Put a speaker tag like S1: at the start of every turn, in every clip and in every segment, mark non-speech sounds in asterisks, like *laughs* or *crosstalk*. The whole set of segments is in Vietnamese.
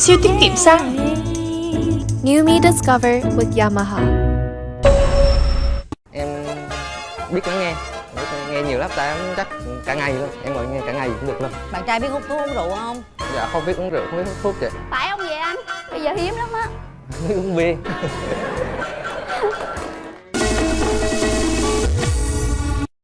S1: Siêu tiết kiệm xăng.
S2: New Me Discover with Yamaha.
S3: em biết lắng nghe. Biết nghe nhiều lắm tại em chắc cả ngày luôn. Em ngồi nghe cả ngày cũng được luôn.
S4: Bạn trai biết hút thuốc uống rượu không?
S3: Dạ không biết uống rượu không biết hút thuốc chị
S5: phải không vậy anh? Bây giờ hiếm lắm á.
S3: Không biết uống bia.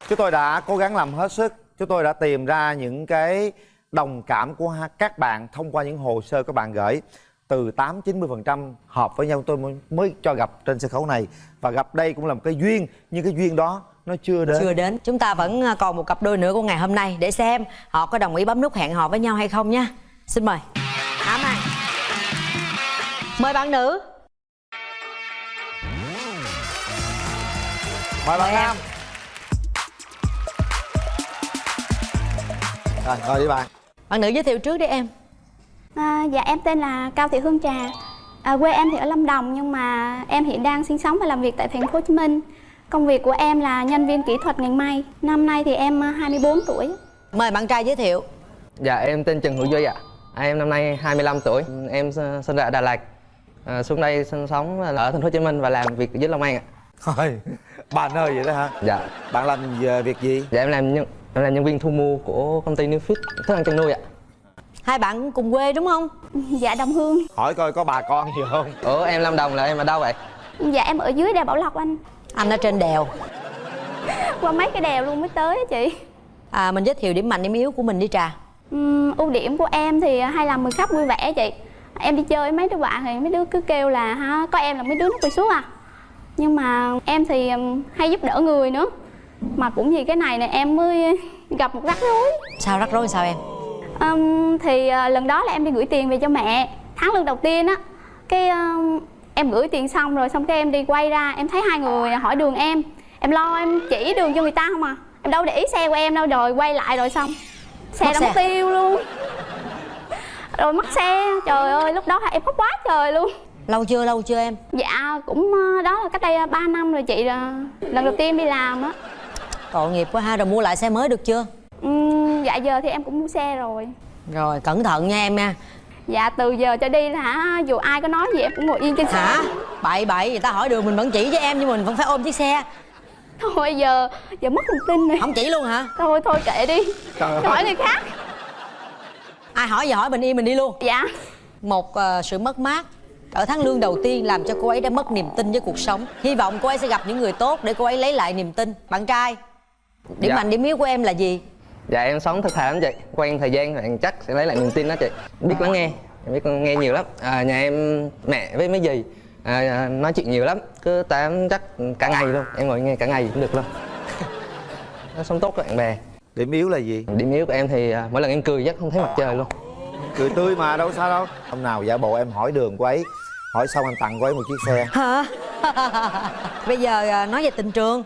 S6: Chúng tôi đã cố gắng làm hết sức. Chúng tôi đã tìm ra những cái đồng cảm của các bạn thông qua những hồ sơ các bạn gửi. Từ 8 90% hợp với nhau tôi mới, cho gặp trên sân khấu này. Và gặp đây cũng là một cái duyên nhưng cái duyên đó nó chưa đến.
S4: Chưa đến. Chúng ta vẫn à, còn một cặp đôi nữa của ngày hôm nay để xem họ có đồng ý bấm nút hẹn hò với nhau hay không nha xin mời. Ám anh mời bạn nữ.
S6: Mời bạn nam. Rồi ngồi đi bạn
S4: bạn nữ giới thiệu trước đi em.
S5: À, dạ em tên là cao thị hương trà. À, quê em thì ở lâm đồng nhưng mà em hiện đang sinh sống và làm việc tại thành phố hồ chí minh. Công việc của em là nhân viên kỹ thuật ngành may. Năm nay thì em à, 24 tuổi.
S4: Mời bạn trai giới thiệu.
S3: Dạ em tên Trần Hữu Duy ạ. À, em năm nay 25 tuổi. Em sinh ra ở Đà Lạt. À, xuống đây sinh sống ở thành phố Hồ Chí Minh và làm việc dưới Long An ạ.
S6: Thôi bạn ơi vậy đó hả?
S3: Dạ.
S6: Bạn làm về việc gì?
S3: Dạ em làm nhân em là nhân viên thu mua của công ty New Fit thức ăn chăn nuôi ạ.
S4: Hai bạn cùng quê đúng không?
S5: Dạ đồng hương.
S6: Hỏi coi có bà con gì không?
S3: Ủa em Lâm Đồng là em ở đâu vậy?
S5: Dạ em ở dưới đèo bảo lộc anh.
S4: Anh ở trên đèo.
S5: Qua mấy cái đèo luôn mới tới á chị.
S4: À mình giới thiệu điểm mạnh điểm yếu của mình đi trà.
S5: Ừm, ưu điểm của em thì hay làm người khách vui vẻ chị. Em đi chơi với mấy đứa bạn thì mấy đứa cứ kêu là ha có em là mấy đứa nó quỳ xuống à? Nhưng mà em thì hay giúp đỡ người nữa mà cũng vì cái này nè em mới gặp một rắc rối.
S4: Sao rắc rối sao em?
S5: Ừm, thì à, lần đó là em đi gửi tiền về cho mẹ. Tháng lương đầu tiên á cái ừm, em gửi tiền xong rồi xong cái em đi quay ra em thấy hai người hỏi đường em. Em lo em chỉ đường cho người ta không à. Em đâu để ý xe của em đâu rồi quay lại rồi xong. Xe
S4: Mất xe.
S5: mất tiêu luôn. Rồi mất xe trời ơi lúc đó em khóc quá trời luôn.
S4: Lâu chưa lâu chưa em?
S5: Dạ cũng ờ, đó là cách đây 3 năm rồi chị lần đầu tiên đi làm á
S4: tội nghiệp quá ha rồi mua lại xe mới được chưa?
S5: Ừm, dạ giờ thì em cũng mua xe rồi.
S4: Rồi cẩn thận nha em nha.
S5: Dạ từ giờ cho đi là hả? Dù ai có nói gì em cũng ngồi yên trên xe.
S4: Hả? Bậy bậy người ta hỏi đường mình vẫn chỉ cho em nhưng mình vẫn phải ôm chiếc xe.
S5: Thôi giờ giờ mất lòng tin rồi.
S4: Không chỉ luôn hả?
S5: Thôi thôi kệ đi.
S6: Trời
S5: hỏi người khác.
S4: Ai hỏi gì hỏi mình im mình đi luôn.
S5: Dạ.
S4: Một ờ, sự mất mát ở tháng lương đầu tiên làm cho cô ấy đã mất niềm tin với cuộc sống. Hy vọng cô ấy sẽ gặp những người tốt để cô ấy lấy lại niềm tin. Bạn trai điểm
S3: Dạ.
S4: mạnh điểm yếu của em là gì?
S3: Dạ em sống thật thà lắm chị. Quen thời gian thì chắc sẽ lấy lại niềm tin đó chị. Biết lắng nghe em biết nghe nhiều lắm. À, nhà em mẹ với mấy dì à, nói chuyện nhiều lắm. Cứ tám chắc cả ngày luôn. Em ngồi nghe cả ngày cũng được luôn. *laughs* Nó sống tốt với bạn bè.
S6: Điểm yếu là gì?
S3: Điểm yếu của em thì à, mỗi lần em cười chắc không thấy mặt trời luôn.
S6: Cười tươi mà đâu sao đâu. Hôm nào giả bộ em hỏi đường của ấy hỏi xong anh tặng cô ấy một chiếc xe.
S4: Hả? *laughs* Bây giờ ờ, nói về tình trường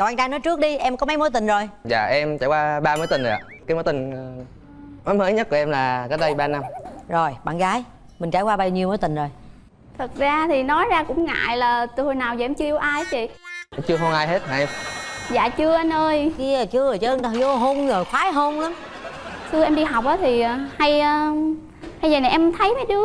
S4: cậu bạn trai nói trước đi em có mấy mối tình rồi?
S3: Dạ em trải qua ba mối tình rồi ạ. Cái mối tình ờ, mối mới nhất của em là cách đây 3 năm.
S4: Rồi bạn gái mình trải qua bao nhiêu mối tình rồi?
S5: Thật ra thì nói ra cũng ngại là từ hồi nào giờ em chưa yêu ai chị.
S3: Em chưa hôn ai hết hả em?
S5: Dạ chưa anh ơi.
S4: Kia chưa rồi chứ người ta vô hôn rồi khoái hôn lắm.
S5: Xưa em đi học á thì ờ, hay ờ, hay giờ này em thấy mấy đứa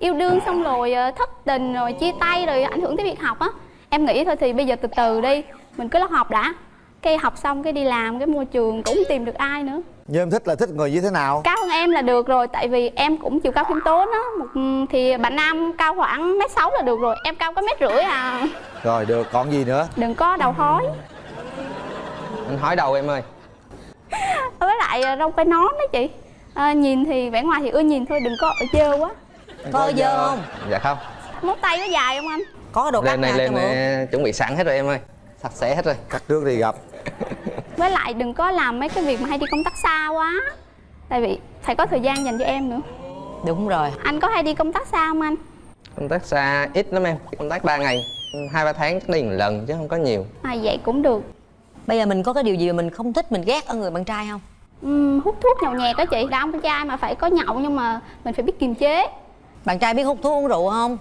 S5: yêu đương xong rồi thất tình rồi chia tay rồi ảnh hưởng tới việc học á. Em nghĩ thôi thì bây giờ từ từ đi mình cứ học đã. Cái học xong cái đi làm cái môi trường cũng tìm được ai nữa.
S6: Nhưng em thích là thích người như thế nào?
S5: Cao hơn em là được rồi tại vì em cũng chiều cao khiêm tốn á. Một thì bạn nam cao khoảng mét sáu là được rồi em cao có mét rưỡi à.
S6: Rồi được. Còn gì nữa?
S5: Đừng có đầu hói.
S3: Anh hỏi đầu em ơi. *laughs*
S5: Với lại ờ, râu quai nón đó chị. À, nhìn thì vẻ ngoài thì ưa nhìn thôi đừng có ở dơ quá.
S4: Có dơ không?
S3: dạ không.
S5: Móng tay có dài không anh?
S4: Có đồ cắt
S3: lên này lên này, chuẩn bị sẵn hết rồi em ơi sạch sẽ hết rồi.
S6: Cắt trước đi gặp. *laughs*
S5: Với lại đừng có làm mấy cái việc mà hay đi công tác xa quá. Tại vì phải có thời gian dành cho em nữa.
S4: Đúng rồi.
S5: Anh có hay đi công tác xa không anh?
S3: Công tác xa ít lắm em. Công tác 3 ngày hai ba tháng chắc đi một lần chứ không có nhiều.
S5: À vậy cũng được.
S4: Bây giờ mình có cái điều gì mà mình không thích mình ghét ở người bạn trai không?
S5: Ừm, hút thuốc nhậu nhẹt đó chị. Đàn ông con trai mà phải có nhậu nhưng mà mình phải biết kiềm chế.
S4: Bạn trai biết hút thuốc uống rượu không?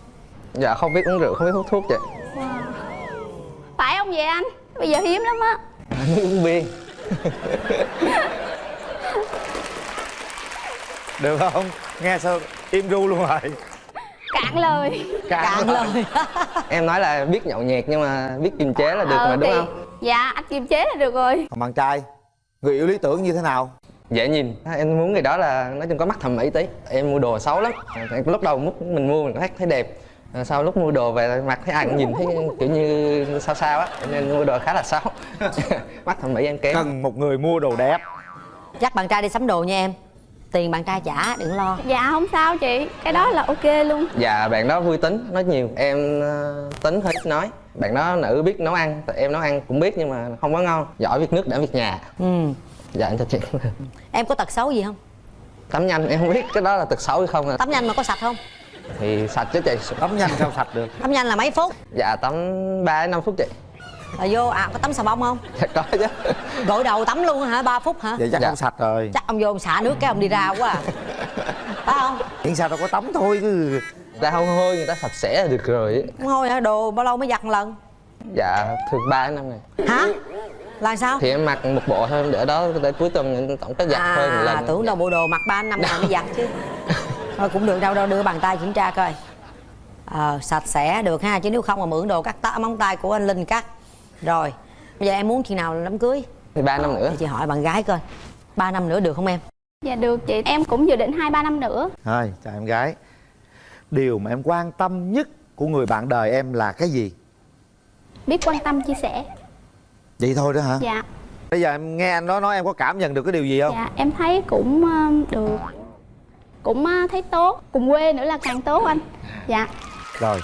S3: Dạ không biết uống rượu không biết hút thuốc chị.
S5: phải không vậy anh? Bây giờ hiếm lắm á.
S3: Biết uống bia.
S6: Được không? Nghe sao im ru luôn rồi.
S5: Cạn lời.
S4: Cạn lời. *laughs*
S3: em nói là biết nhậu nhẹt nhưng mà biết kiềm chế là được
S5: Ờ,
S3: mà đúng
S5: thì-
S3: không?
S5: dạ anh kiềm chế là được rồi.
S6: Còn bạn trai người yêu lý tưởng như thế nào?
S3: Dễ nhìn. Em muốn người đó là nói chung có mắt thẩm mỹ tí. Em mua đồ xấu lắm. Lúc đầu lúc mình mua mình thấy thấy đẹp sau lúc mua đồ về mặt thấy ai cũng nhìn thấy kiểu như sao sao á cho nên mua đồ khá là xấu. *laughs* Mắt thẩm mỹ em kém.
S6: Cần một người mua đồ đẹp.
S4: Dắt bạn trai đi sắm đồ nha em. Tiền bạn trai trả đừng lo.
S5: Dạ không sao chị. Cái đó là ok luôn.
S3: Dạ bạn đó vui tính nói nhiều. Em ờ, tính hơi ít nói. Bạn đó nữ biết nấu ăn tại em nấu ăn cũng biết nhưng mà không có ngon. Giỏi việc nước đảm việc nhà.
S4: Ừ.
S3: Dạ em chào chị
S4: em có tật xấu gì không?
S3: Tắm nhanh em không biết cái đó là tật xấu hay không à.
S4: tắm nhanh mà có sạch không
S3: thì sạch chứ chị.
S6: Tắm nhanh sao sạch được?
S4: Tắm nhanh là mấy phút?
S3: Dạ tắm 3 đến 5 phút chị.
S4: Rồi vô à có tắm xà bông không?
S3: Dạ có chứ.
S4: Gội đầu tắm luôn hả? 3 phút hả?
S6: Vậy chắc
S3: Dạ.
S6: không sạch rồi.
S4: Chắc ông vô ông xả nước cái ông đi ra quá à. Phải không?
S6: Miễn sao đâu có tắm thôi cứ
S3: người ta không hôi người ta sạch sẽ là được rồi ấy.
S4: không thôi hả? Đồ bao lâu mới giặt một lần?
S3: Dạ thường 3 đến 5 ngày.
S4: Hả? Là sao?
S3: Thì em mặc một bộ thôi để đó để cuối tuần tổng cái giặt thôi một
S4: à
S3: lần.
S4: tưởng đâu bộ đồ mặc ba năm ngày mới giặt chứ *laughs* thôi cũng được đâu đâu đưa bàn tay kiểm tra coi. Ờ sạch sẽ được ha chứ nếu không mà mượn đồ cắt tá, móng tay của anh linh cắt. Rồi bây giờ em muốn chừng nào đám cưới?
S3: Thì 3 năm nữa.
S4: Để chị hỏi bạn gái coi ba năm nữa được không em?
S5: Dạ được chị em cũng dự định hai ba năm nữa.
S6: Thôi chào em gái. Điều mà em quan tâm nhất của người bạn đời em là cái gì?
S5: Biết quan tâm chia sẻ.
S6: Vậy thôi đó hả?
S5: Dạ.
S6: Bây giờ em nghe anh đó nói em có cảm nhận được cái điều gì không?
S5: Dạ em thấy cũng được cũng ờ, thấy tốt cùng quê nữa là càng tốt anh dạ
S6: rồi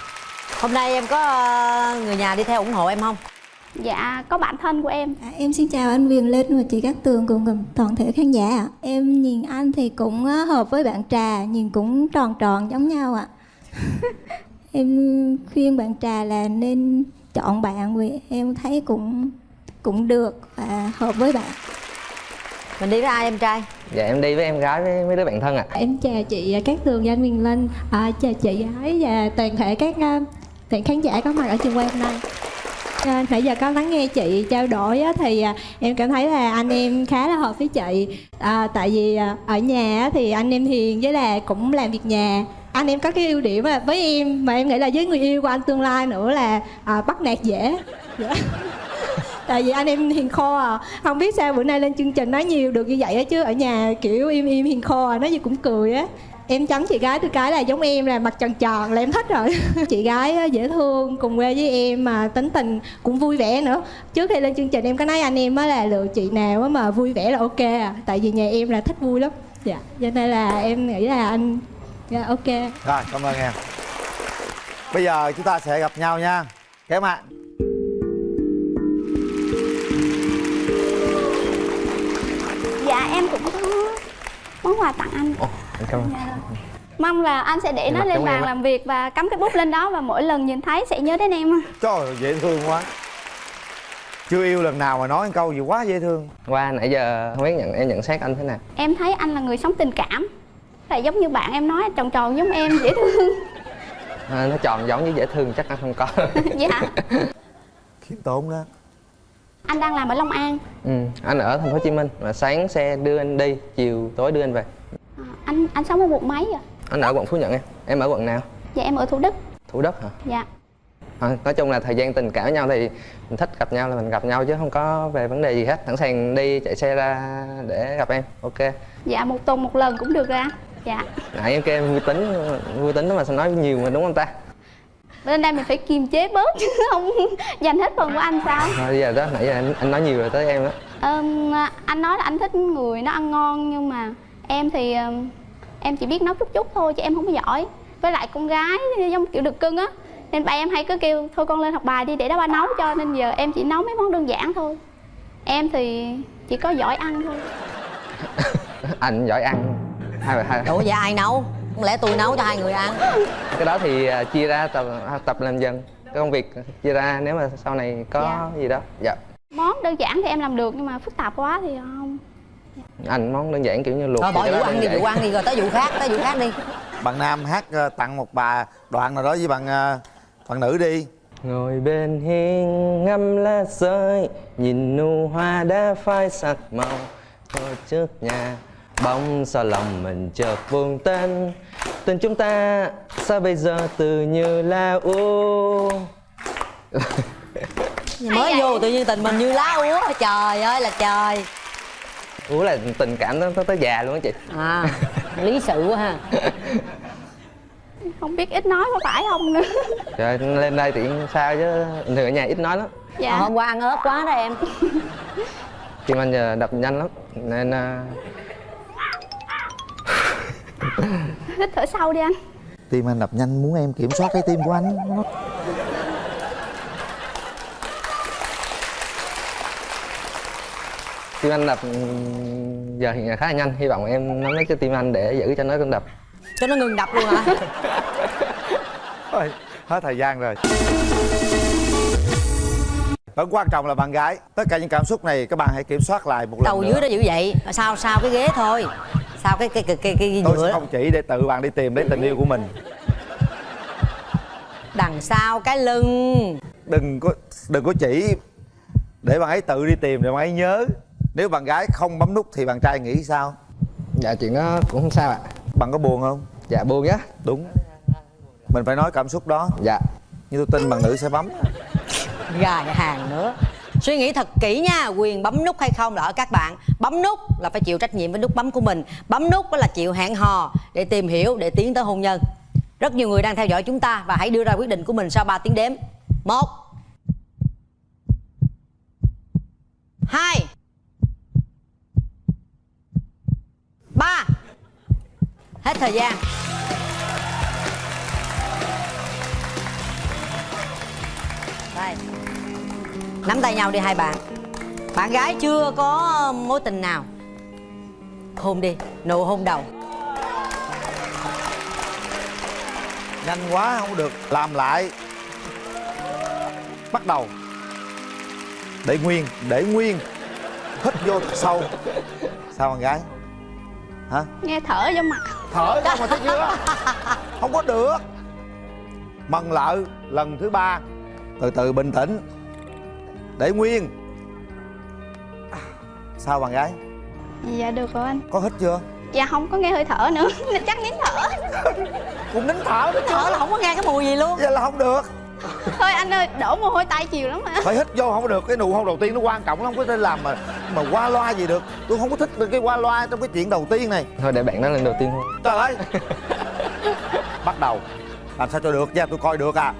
S4: hôm nay em có ờ, người nhà đi theo ủng hộ em không
S5: dạ có bạn thân của em
S7: À, em xin chào anh Quyền Linh và chị Cát Tường cùng cùng toàn thể khán giả ạ. Em nhìn anh thì cũng á, hợp với bạn Trà, nhìn cũng tròn tròn giống nhau ạ. *laughs* em khuyên bạn Trà là nên chọn bạn vì em thấy cũng cũng được và hợp với bạn.
S4: Mình đi với ai em trai?
S3: Dạ em đi với em gái với mấy đứa bạn thân ạ.
S7: Em chào chị Cát Tường và anh Linh, à, chào chị gái và toàn thể các toàn khán giả có mặt ở trường quay hôm nay. À, nãy giờ có lắng nghe chị trao đổi á, thì à, em cảm thấy là anh em khá là hợp với chị. À, tại vì à, ở nhà á, thì anh em hiền với là cũng làm việc nhà. Anh em có cái ưu điểm là với em mà em nghĩ là với người yêu của anh tương lai nữa là à, bắt nạt dễ. Dạ tại vì anh em hiền kho à không biết sao bữa nay lên chương trình nói nhiều được như vậy á chứ ở nhà, kiểu, im im hiền kho à nói gì cũng cười á. Em trắng chị gái tôi cái là giống em là mặt tròn tròn là em thích rồi. *laughs* Chị gái dễ thương, cùng quê với em mà tính tình cũng vui vẻ nữa. Trước khi lên chương trình em có nói anh em á là lựa chị nào mà vui vẻ là ok à tại vì nhà em là thích vui lắm. Dạ cho nên là em nghĩ là anh dạ ok.
S6: Rồi, cảm ơn em. Bây giờ chúng ta sẽ gặp nhau nha. Kéo
S5: bạn em cũng có món quà tặng anh.
S3: Ồ, cảm ơn.
S5: Dạ. mong là anh sẽ để
S3: Em
S5: nó lên bàn làm việc và cắm cái bút lên đó và mỗi lần nhìn thấy sẽ nhớ đến em
S6: trời ơi, dễ thương quá. Chưa yêu lần nào mà nói một câu gì quá dễ thương.
S3: Qua nãy giờ không biết nhận em nhận xét anh thế nào?
S5: Em thấy anh là người sống tình cảm. Là giống như bạn em nói tròn tròn giống em dễ thương.
S3: À, nó tròn giống như dễ thương chắc anh không có. *laughs*
S5: Dạ.
S6: Khiêm tốn đó
S5: anh đang làm ở long an.
S3: Ừ, anh ở thành phố hồ chí minh mà sáng xe đưa anh đi chiều tối đưa anh về.
S5: À, anh anh sống ở quận mấy à
S3: anh ở quận phú nhuận em. Em ở quận nào?
S5: Dạ em ở thủ đức.
S3: Thủ đức hả?
S5: Dạ.
S3: À, nói chung là thời gian tình cảm với nhau thì mình thích gặp nhau là mình gặp nhau chứ không có về vấn đề gì hết. Sẵn sàng đi chạy xe ra để gặp em. Ok.
S5: Dạ một tuần một lần cũng được ra dạ.
S3: Nãy em kêu em vui tính vui tính đó mà sao nói nhiều mà đúng không ta
S5: bên đây mình phải kiềm chế bớt chứ không *laughs* dành hết phần của anh sao?
S3: Thôi bây giờ đó nãy giờ anh, anh nói nhiều rồi tới em đó.
S5: Ờm, anh nói là anh thích người nó ăn ngon nhưng mà em thì ờm, em chỉ biết nấu chút chút thôi chứ em không có giỏi. Với lại con gái giống kiểu được cưng á nên ba em hay cứ kêu thôi con lên học bài đi để đó ba nấu cho. Nên giờ em chỉ nấu mấy món đơn giản thôi. Em thì chỉ có giỏi ăn thôi. *laughs*
S3: Anh giỏi ăn. Hai bà hai
S4: ủa vậy ai nấu không lẽ tôi nấu cho hai người ăn.
S3: Cái đó thì à, chia ra tập tập làm dần. Cái công việc chia ra nếu mà sau này có gì đó. Dạ.
S5: Món đơn giản thì em làm được nhưng mà phức tạp quá thì không.
S3: Anh món đơn giản kiểu như luộc thì
S4: bỏ vụ ăn đi vụ ăn đi rồi tới vụ khác tới vụ khác đi.
S6: Bạn nam hát ờ, tặng một bà đoạn nào đó với bạn ờ, bạn nữ đi.
S3: Ngồi bên hiên ngắm lá rơi nhìn nụ hoa đã phai sắc màu. Ngồi trước nhà bóng sao lòng mình chợt buông tên tình chúng ta sao bây giờ từ như là u. *laughs*
S4: Mới vô tự nhiên tình mình như lá úa trời ơi là trời.
S3: U là tình cảm nó tới, tới già luôn á chị.
S4: À lý sự quá ha.
S5: Không biết ít nói có phải không nữa. *laughs*
S3: Trời lên đây thì sao chứ? Thường ở nhà ít nói lắm.
S5: Dạ.
S4: Hôm qua ăn ớt quá đó em.
S3: Tim anh giờ đập nhanh lắm nên à,
S5: hít thở sâu đi anh.
S6: Tim anh đập nhanh muốn em kiểm soát cái tim của anh. Nó
S3: tim anh đập ừm, giờ hiện khá là nhanh. Hy vọng em nắm lấy cái tim anh để giữ cho nó đập.
S4: Cho nó ngừng đập luôn hả? *laughs*
S6: Thôi, hết thời gian rồi. Vẫn quan trọng là bạn gái. Tất cả những cảm xúc này các bạn hãy kiểm soát lại một lần
S4: đầu
S6: nữa.
S4: dưới đó giữ vậy. Sao sao cái ghế thôi sao? Cái cái cái cái, cái
S6: Tôi sẽ
S4: nhựa
S6: không chỉ để tự bạn đi tìm lấy tình yêu của mình.
S4: Đằng sau cái lưng.
S6: Đừng có đừng có chỉ Để bạn ấy tự đi tìm để bạn ấy nhớ. Nếu bạn gái không bấm nút thì bạn trai nghĩ sao?
S3: Dạ chuyện đó cũng không sao ạ.
S6: Bạn có buồn không?
S3: Dạ buồn nhá.
S6: Đúng. Mình phải nói cảm xúc đó.
S3: Dạ.
S6: Nhưng tôi tin bạn nữ sẽ bấm.
S4: Gài hàng nữa suy nghĩ thật kỹ nha, quyền bấm nút hay không là ở các bạn. Bấm nút là phải chịu trách nhiệm với nút bấm của mình. Bấm nút đó là chịu hẹn hò để tìm hiểu, để tiến tới hôn nhân. Rất nhiều người đang theo dõi chúng ta và hãy đưa ra quyết định của mình sau 3 tiếng đếm. Một, hai, ba. Hết thời gian. Nắm tay nhau đi hai bạn. Bạn gái chưa có mối tình nào? Hôn đi nụ hôn đầu.
S6: Nhanh quá không được. Làm lại. Bắt đầu. Để nguyên Để nguyên. Hít vô thật sâu. Sao bạn gái? Hả?
S5: Nghe thở vô mặt.
S6: Thở ra mà thấy chưa Không có được. Mần lợ lần thứ ba. Từ từ bình tĩnh Để nguyên. Sao bạn gái?
S5: Dạ được rồi anh.
S6: Có hít chưa?
S5: Dạ không có nghe hơi thở nữa *laughs* chắc nín thở.
S6: Cũng nín thở đó chứ
S4: thở là không có nghe cái mùi gì luôn.
S6: Vậy là không được.
S5: Thôi anh ơi đổ mồ hôi tay chiều lắm mà.
S6: Phải hít vô không có được cái nụ hôn đầu tiên nó quan trọng lắm không có thể làm mà mà qua loa gì được. Tôi không có thích được cái qua loa trong cái chuyện đầu tiên này.
S3: Thôi để bạn đó lên đầu tiên thôi.
S6: Trời ơi. Bắt đầu. Làm sao cho được nha tôi coi được à.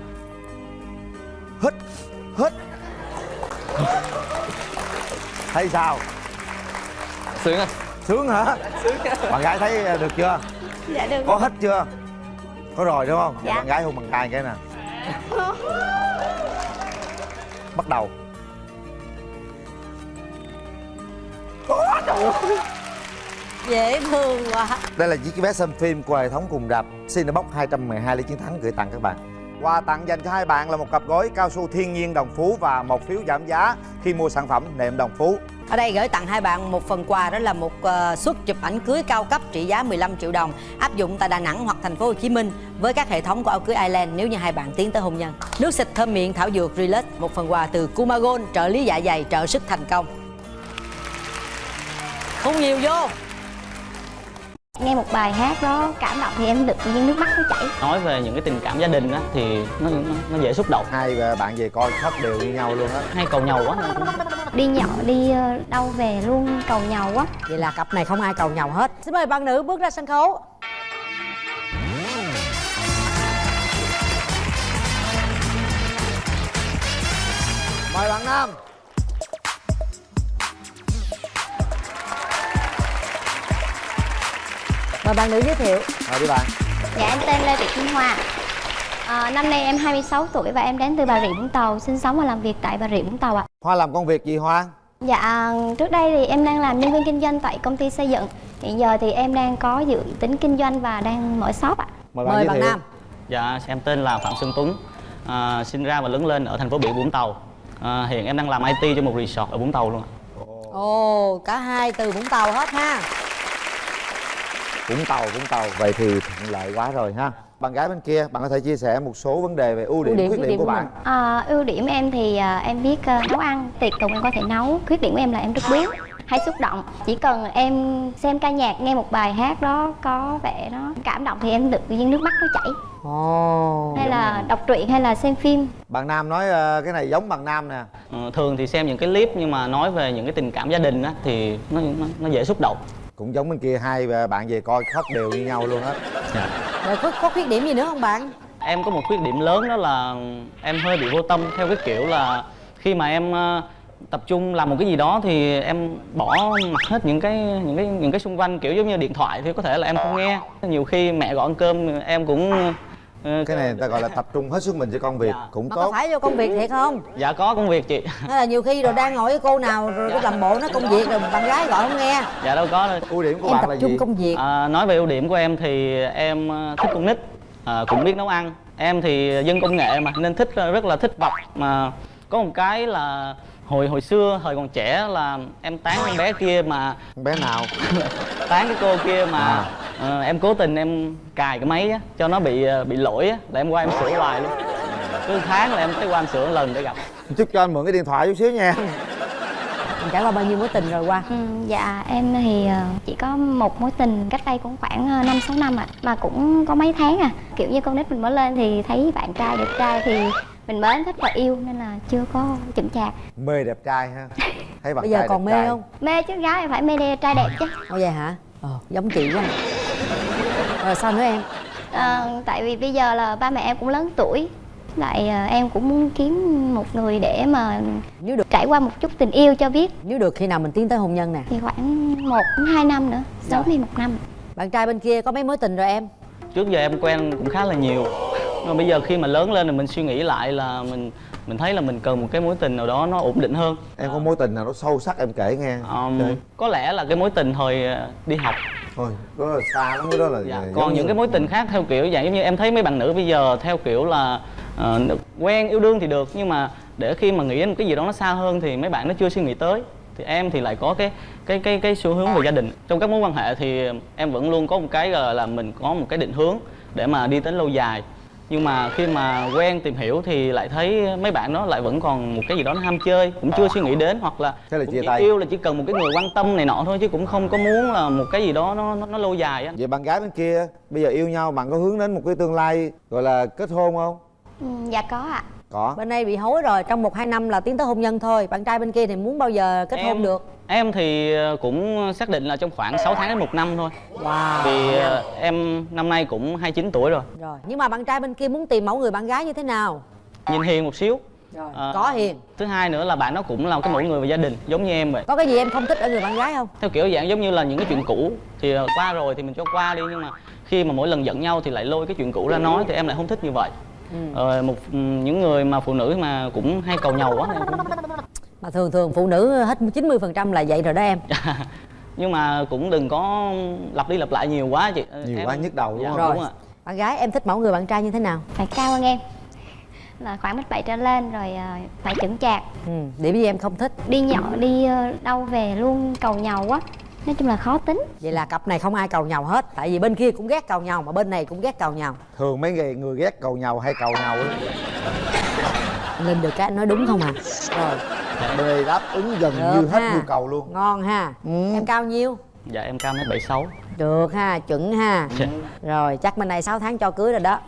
S6: Hít hít thấy sao?
S3: Sướng anh
S6: sướng hả? Bạn gái thấy được chưa?
S5: Dạ được.
S6: Có hít chưa? Có rồi đúng không?
S5: Dạ.
S6: bạn gái hôn bằng tay cái nè. Bắt đầu.
S4: Dễ thương quá.
S6: Đây là chiếc vé xem phim của hệ thống cùng rạp Cinebox 212 lý chiến thắng gửi tặng các bạn Quà tặng dành cho hai bạn là một cặp gối cao su thiên nhiên đồng phú và một phiếu giảm giá khi mua sản phẩm nệm đồng phú
S4: Ở đây gửi tặng hai bạn một phần quà, đó là một ờ, suất chụp ảnh cưới cao cấp trị giá 15 triệu đồng, áp dụng tại Đà Nẵng hoặc thành phố Hồ Chí Minh với các hệ thống của áo cưới Island nếu như hai bạn tiến tới hôn nhân. Nước xịt thơm miệng, thảo dược, Relax, một phần quà từ Kumagon, trợ lý dạ dày, trợ sức thành công. Không nhiều vô
S5: nghe một bài hát đó cảm động thì em được tự nhiên nước mắt nó chảy.
S8: Nói về những cái tình cảm gia đình á thì nó nó, nó dễ xúc động.
S6: Hai bạn về coi khóc đều như nhau luôn á.
S8: Hay cầu nhau quá.
S5: Đi nhậu đi ờ, đâu về luôn cầu nhau quá.
S4: Vậy là cặp này không ai cầu nhau hết. Xin mời bạn nữ bước ra sân khấu.
S6: Mời bạn Nam
S4: Mời bạn nữ giới thiệu.
S6: Mời đi bạn
S5: dạ em tên lê thị kim hoa à, năm nay em 26 tuổi và em đến từ bà rịa vũng tàu sinh sống và làm việc tại bà rịa vũng tàu ạ
S6: Hoa làm công việc gì Hoa?
S5: Dạ, trước đây thì em đang làm nhân viên kinh doanh tại công ty xây dựng Hiện giờ thì em đang có dự tính kinh doanh và đang mở shop ạ
S6: Mời bạn
S4: Mời bạn Nam.
S8: dạ em tên là phạm xuân tuấn à, sinh ra và lớn lên ở thành phố biển vũng tàu à, hiện em đang làm it cho một resort ở vũng tàu luôn ạ.
S4: Ồ, cả hai từ Vũng Tàu hết ha.
S6: Vũng Tàu, Vũng Tàu. Vậy thì thuận lợi quá rồi ha. Bạn gái bên kia, bạn có thể chia sẻ một số vấn đề về ưu điểm,
S4: điểm,
S6: khuyết điểm
S4: điểm
S6: của bạn.
S5: à, Ưu điểm em thì à, em biết à, nấu ăn, tiệc tùng em có thể nấu. Khuyết điểm của em là em rất bướng
S9: hay xúc động. Chỉ cần em xem ca nhạc nghe một bài hát đó có vẻ nó cảm động thì em tự nhiên nước mắt nó chảy.
S4: Ồ
S9: hay là đọc truyện hay là xem phim.
S6: Bạn nam nói ờ, cái này giống bạn nam nè.
S8: Ờ, thường thì xem những cái clip nhưng mà nói về những cái tình cảm gia đình á thì nó nó, nó dễ xúc động
S6: cũng giống bên kia hai bạn về coi khóc đều như nhau luôn á.
S4: Rồi có, có khuyết điểm gì nữa không bạn?
S8: Em có một khuyết điểm lớn đó là em hơi bị vô tâm theo cái kiểu là khi mà em ờ, tập trung làm một cái gì đó thì em bỏ mặc hết những cái những cái những cái xung quanh kiểu giống như điện thoại thì có thể là em không nghe. Nhiều khi mẹ gọi ăn cơm em cũng
S6: cái này người ta gọi là tập trung hết sức mình cho công việc cũng
S4: mà có
S6: tốt.
S4: phải vô công việc thiệt không?
S8: Dạ có công việc chị.
S4: Hay là nhiều khi rồi đang ngồi với cô nào rồi cái làm bộ nó công việc rồi bạn gái gọi không nghe.
S8: Dạ đâu có đâu.
S6: Ưu điểm của
S4: em
S6: bạn
S4: tập
S6: là
S4: trung
S6: gì?
S4: công việc.
S8: À, nói về ưu điểm của em thì em ờ, thích con nít à, cũng biết nấu ăn. Em thì dân công nghệ mà nên thích rất là thích vọc mà có một cái là hồi hồi xưa thời còn trẻ là em tán con bé kia mà
S6: con bé nào? *laughs*
S8: Tán cái cô kia mà
S6: À.
S8: ờ, em cố tình em cài cái máy á, cho nó bị ờ, bị lỗi á, là em qua em sửa hoài luôn. Cứ tháng là em tới qua em sửa một lần để gặp.
S6: Chút cho anh mượn cái điện thoại chút xíu nha.
S4: Mình trải qua bao nhiêu mối tình rồi qua?
S9: Ừ, dạ em thì ờ, chỉ có một mối tình cách đây cũng khoảng ờ, năm sáu năm ạ. Mà cũng có mấy tháng à. Kiểu như con nít mình mới lên thì thấy bạn trai đẹp trai thì mình mến thích và yêu nên là chưa có chững chạc
S6: mê đẹp trai ha. Thấy bạn
S4: bây giờ
S6: trai
S4: còn
S6: đẹp
S4: mê
S6: trai.
S4: không?
S9: Mê chứ gái phải mê đe trai đẹp chứ.
S4: Ồ vậy hả? Ờ giống chị quá. Rồi sao nữa em?
S9: Ờ, tại vì bây giờ là ba mẹ em cũng lớn tuổi. Lại ờ, em cũng muốn kiếm một người để mà
S4: nếu được
S9: trải qua một chút tình yêu cho biết.
S4: Nếu được khi nào mình tiến tới hôn nhân nè?
S9: Thì khoảng một hai năm nữa. Sớm thì một năm.
S4: Bạn trai bên kia có mấy mối tình rồi em?
S8: Trước giờ em quen cũng khá là nhiều mà bây giờ khi mà lớn lên thì mình suy nghĩ lại là mình mình thấy là mình cần một cái mối tình nào đó nó ổn định hơn.
S6: Em có mối tình nào nó sâu sắc em kể nghe.
S8: Um, có lẽ là cái mối tình hồi ờ, đi học.
S6: Thôi đó là xa lắm cái đó là
S8: dạ. còn
S6: như-
S8: những cái mối tình khác theo kiểu dạng giống như em thấy mấy bạn nữ bây giờ theo kiểu là ờ, quen yêu đương thì được nhưng mà để khi mà nghĩ đến một cái gì đó nó xa hơn thì mấy bạn nó chưa suy nghĩ tới. Thì em thì lại có cái cái cái cái xu hướng về gia đình. Trong các mối quan hệ thì em vẫn luôn có một cái là mình có một cái định hướng để mà đi đến lâu dài nhưng mà khi mà quen tìm hiểu thì lại thấy mấy bạn đó lại vẫn còn một cái gì đó nó ham chơi cũng chưa suy nghĩ đến hoặc là
S6: Thế là
S8: cũng
S6: chia
S8: chỉ
S6: tay.
S8: yêu là chỉ cần một cái người quan tâm này nọ thôi chứ cũng không có muốn là một cái gì đó nó nó, nó lâu dài á.
S6: Vậy bạn gái bên kia bây giờ yêu nhau bạn có hướng đến một cái tương lai gọi là kết hôn không?
S9: Ừ, dạ có ạ.
S6: Có.
S4: Bên đây bị hối rồi trong một hai năm là tiến tới hôn nhân thôi. Bạn trai bên kia thì muốn bao giờ kết hôn được
S8: Em thì ờ, cũng xác định là trong khoảng 6 tháng đến một năm thôi.
S4: Wow.
S8: Vì ờ, em năm nay cũng 29 tuổi rồi.
S4: Rồi nhưng mà bạn trai bên kia muốn tìm mẫu người bạn gái như thế nào?
S8: Nhìn hiền một xíu.
S4: Rồi
S8: Ờ,
S4: có hiền.
S8: Thứ hai nữa là bạn nó cũng là cái mẫu người về gia đình giống như em vậy.
S4: Có cái gì em không thích ở người bạn gái không?
S8: Theo kiểu dạng giống như là những cái chuyện cũ Thì qua rồi thì mình cho qua đi Nhưng mà khi mà mỗi lần giận nhau thì lại lôi cái chuyện cũ ra nói Thì em lại không thích như vậy. Ờ, một ừ, những người mà phụ nữ mà cũng hay cầu nhầu quá em cũng.
S4: Mà thường thường phụ nữ hết 90% là vậy rồi đó em. *laughs*
S8: Nhưng mà cũng đừng có lặp đi lặp lại nhiều quá chị.
S6: Nhiều
S8: Em-
S6: quá nhức đầu, đúng
S8: dạ,
S6: không?
S4: rồi.
S8: đúng ạ.
S4: Bạn gái em thích mẫu người bạn trai như thế nào?
S9: Phải cao hơn em. Là khoảng mét bảy trở lên rồi ờ, phải chững chạc.
S4: Ừ, điểm gì em không thích?
S9: Đi nhậu đi ờ, đâu về luôn cầu nhau quá nói chung là khó tính.
S4: Vậy là cặp này không ai cầu nhau hết tại vì bên kia cũng ghét cầu nhau mà bên này cũng ghét cầu nhau
S6: thường mấy người người ghét cầu nhau hay cầu nhau á?
S4: Lên được cái anh nói đúng không à? Rồi
S6: đây đáp ứng gần
S4: Được
S6: như hết
S4: ha.
S6: nhu cầu luôn.
S4: Ngon ha. Em cao nhiêu?
S8: Dạ em cao mét bảy sáu.
S4: Được ha chuẩn ha.
S8: Dạ.
S4: rồi chắc bên này 6 tháng cho cưới rồi đó.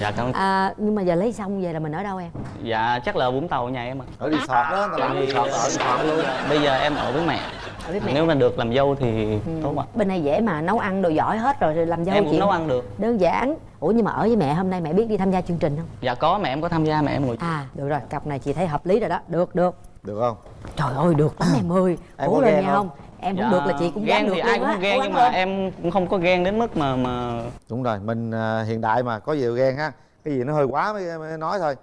S8: Dạ cảm ơn.
S4: À, nhưng mà giờ lấy xong về là mình ở đâu em?
S8: Dạ chắc là vũng tàu nhà em ạ.
S6: Ở resort đó tao làm resort ở resort luôn.
S8: bây giờ em ở với mẹ.
S4: Ở với mẹ.
S8: Nếu mà được làm dâu thì tốt ạ.
S4: Bên này dễ mà nấu ăn đồ giỏi hết rồi rồi làm dâu
S8: em cũng nấu ăn được.
S4: đơn giản. Ủa nhưng mà ở với mẹ hôm nay mẹ biết đi tham gia chương trình không?
S8: Dạ có mẹ em có tham gia mẹ em ngồi.
S4: À được rồi cặp này chị thấy hợp lý rồi đó. Được được
S6: được không?
S4: Trời ơi được lắm em ơi. *clears throat*
S6: Em
S4: cố lên nha
S6: không?
S4: em
S8: Dạ,
S4: được là chị cũng
S8: ghen
S4: được
S8: thì ai cũng ghen nhưng mà em cũng không có ghen đến mức mà mà
S6: đúng rồi mình à, hiện đại mà có gì ghen ha cái gì nó hơi quá mới, mới nói thôi.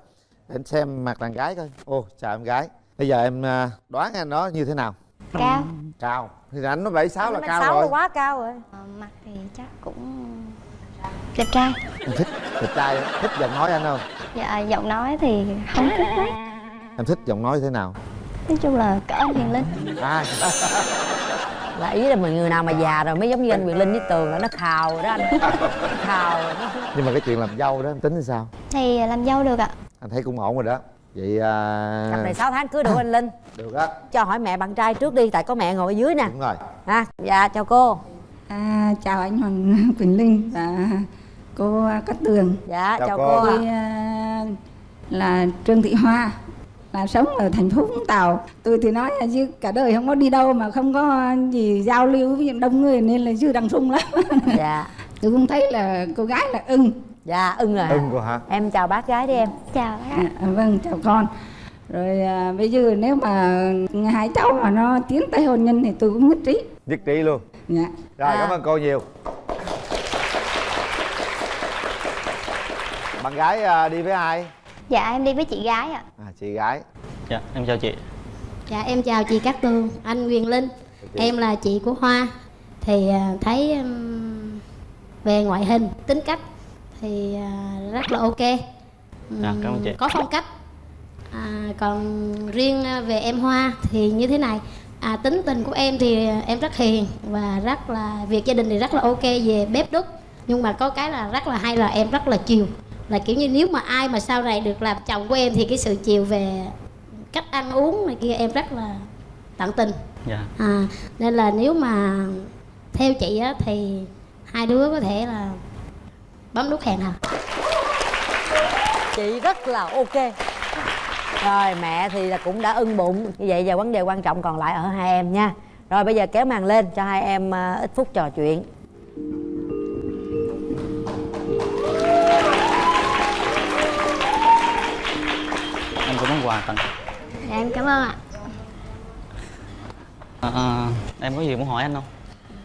S6: Để anh xem mặt đàn gái coi. Ô chào em gái. Bây giờ em à, đoán anh nó như thế nào?
S9: Cao.
S6: Cao. Thì anh nó bảy sáu là cao
S4: sáu
S6: rồi.
S4: là quá cao rồi.
S9: Ờ, mặt thì chắc cũng đẹp trai.
S6: Em thích đẹp trai thích giọng nói anh không?
S9: Dạ giọng nói thì không thích lắm
S6: em thích giọng nói thế nào?
S9: Nói chung là cỡ anh hiền linh.
S6: À.
S4: Là ý là mình người nào mà già rồi mới giống như anh Quyền Linh với Tường là nó khào rồi đó anh. Khào rồi đó.
S6: nhưng mà cái chuyện làm dâu đó em tính thì sao?
S9: Thì làm dâu được ạ.
S6: Anh thấy cũng ổn rồi đó. Vậy à...
S4: cặp này 6 tháng cưới được anh linh.
S6: Được á.
S4: Cho hỏi mẹ bạn trai trước đi tại có mẹ ngồi ở dưới nè.
S6: Đúng rồi.
S4: Ha dạ chào cô.
S10: À, chào anh Hoàng *laughs* Quỳnh Linh và cô Cát Tường.
S4: dạ
S6: Chào
S4: chào,
S6: cô.
S4: cô ạ.
S10: Tôi à, là Trương Thị Hoa, là sống ở thành phố Vũng Tàu. Tôi thì nói là chứ cả đời không có đi đâu mà không có gì giao lưu với những đông người nên là chứ đằng sung lắm. *laughs*
S4: dạ
S10: Tôi cũng thấy là cô gái là ưng.
S4: dạ ưng rồi
S6: ưng cô hả
S4: em chào bác gái đi em
S9: chào bác.
S10: À, vâng, chào con. Rồi à, bây giờ nếu mà hai cháu mà nó tiến tới hôn nhân thì tôi cũng nhất trí.
S6: nhất trí luôn
S10: Dạ.
S6: rồi
S4: À.
S6: cảm ơn cô nhiều bạn gái à, đi với ai
S9: dạ em đi với chị gái ạ.
S6: À chị gái.
S8: Dạ em chào chị.
S11: Dạ em chào chị Cát Tường, anh Quyền Linh. Em là chị của Hoa. Thì à, thấy về ngoại hình, tính cách Thì à, rất là ok.
S8: Dạ, cảm ơn chị.
S11: Có phong cách. À, Còn riêng à, về em Hoa thì như thế này. À, Tính tình của em thì em rất hiền Và rất là, việc gia đình thì rất là ok về bếp đúc. Nhưng mà có cái là rất là hay là em rất là chiều Là kiểu như nếu mà ai mà sau này được làm chồng của em Thì cái sự chiều về cách ăn uống này kia em rất là tận tình.
S8: Dạ.
S11: À, nên là nếu mà theo chị á thì hai đứa có thể là bấm nút hẹn hò.
S4: Chị rất là ok. Rồi mẹ thì là cũng đã ưng bụng. Như vậy giờ vấn đề quan trọng còn lại ở hai em nha. Rồi bây giờ kéo màn lên cho hai em à, ít phút trò chuyện
S8: quà tặng
S9: dạ em cảm ơn ạ.
S8: À, à, em có gì muốn hỏi anh không?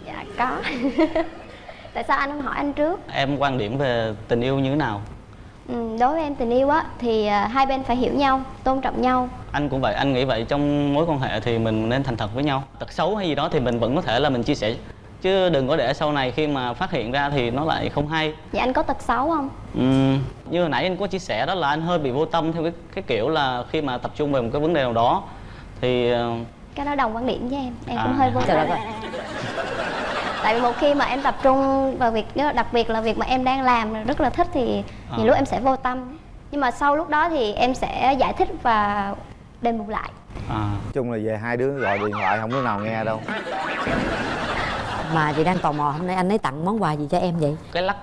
S9: Dạ có. *laughs* Tại sao anh không hỏi anh trước?
S8: Em quan điểm về tình yêu như thế nào?
S9: Ừ, đối với em tình yêu á thì à, hai bên phải hiểu nhau tôn trọng nhau.
S8: Anh cũng vậy anh nghĩ vậy trong mối quan hệ thì mình nên thành thật với nhau. Tật xấu hay gì đó thì mình vẫn có thể là mình chia sẻ chứ đừng có để sau này khi mà phát hiện ra thì nó lại không hay.
S9: Dạ anh có tật xấu không?
S8: Ừm, như hồi nãy anh có chia sẻ đó là anh hơi bị vô tâm theo cái cái kiểu là khi mà tập trung về một cái vấn đề nào đó thì ờ,
S9: cái đó đồng quan điểm với em em
S8: À.
S9: cũng hơi vô tâm. tại vì một khi mà em tập trung vào việc đặc biệt là việc mà em đang làm rất là thích thì
S8: À.
S9: nhiều lúc em sẽ vô tâm. Nhưng mà sau lúc đó thì em sẽ giải thích và đền bù lại.
S8: À,
S6: Nói chung là về hai đứa gọi điện thoại không đứa nào nghe đâu
S4: mà chị đang tò mò hôm nay anh ấy tặng món quà gì cho em vậy?
S8: Cái lắc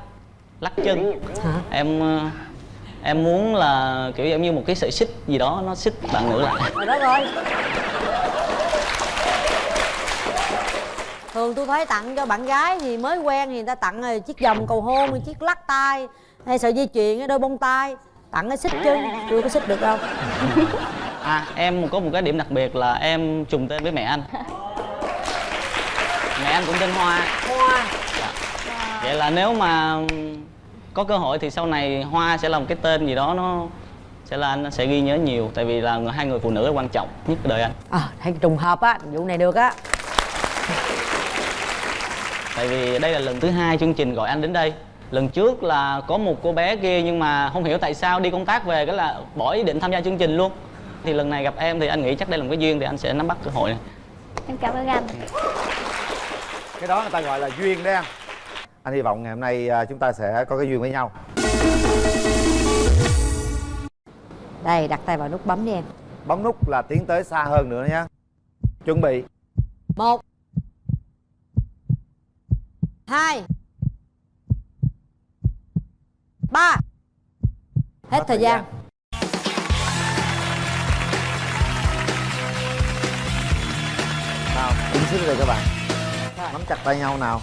S8: lắc chân.
S4: Hả?
S8: Em ờ, em muốn là kiểu giống như một cái sợi xích gì đó nó xích bạn nữ lại.
S4: Rồi đó rồi. Thường tôi thấy tặng cho bạn gái thì mới quen thì người ta tặng chiếc vòng cầu hôn chiếc lắc tay hay sợi dây chuyền đôi bông tai. Tặng cái xích chân chưa có xích được đâu.
S8: À em có một cái điểm đặc biệt là em trùng tên với mẹ anh *laughs* mẹ anh cũng tên hoa.
S4: Hoa.
S8: Vậy là nếu mà có cơ hội thì sau này hoa sẽ là một cái tên gì đó nó sẽ là anh sẽ ghi nhớ nhiều tại vì là hai người phụ nữ là quan trọng nhất đời anh.
S4: À hay trùng hợp á vụ này được á.
S8: Tại vì đây là lần thứ hai chương trình gọi anh đến đây. Lần trước là có một cô bé kia nhưng mà không hiểu tại sao đi công tác về cái là bỏ ý định tham gia chương trình luôn. Thì lần này gặp em thì anh nghĩ chắc đây là một cái duyên thì anh sẽ nắm bắt cơ hội này.
S9: Em cảm ơn anh
S6: cái đó người ta gọi là duyên đấy anh anh hy vọng ngày hôm nay à, chúng ta sẽ có cái duyên với nhau.
S4: Đây đặt tay vào nút bấm đi em.
S6: Bấm nút là tiến tới xa hơn nữa nhé. Chuẩn bị.
S4: Một hai ba. Hết thời gian.
S6: nào đứng đây các bạn nắm chặt tay nhau nào.